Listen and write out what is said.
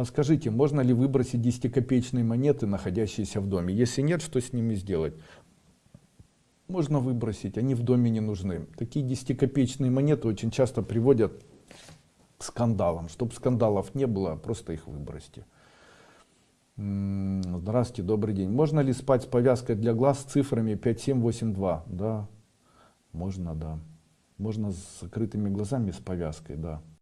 Подскажите, можно ли выбросить 10-копеечные монеты, находящиеся в доме? Если нет, что с ними сделать? Можно выбросить, они в доме не нужны. Такие 10-копеечные монеты очень часто приводят к скандалам. Чтобы скандалов не было, просто их выбросьте. Здравствуйте, добрый день. Можно ли спать с повязкой для глаз с цифрами 5782? Да, можно, да. Можно с закрытыми глазами с повязкой, да.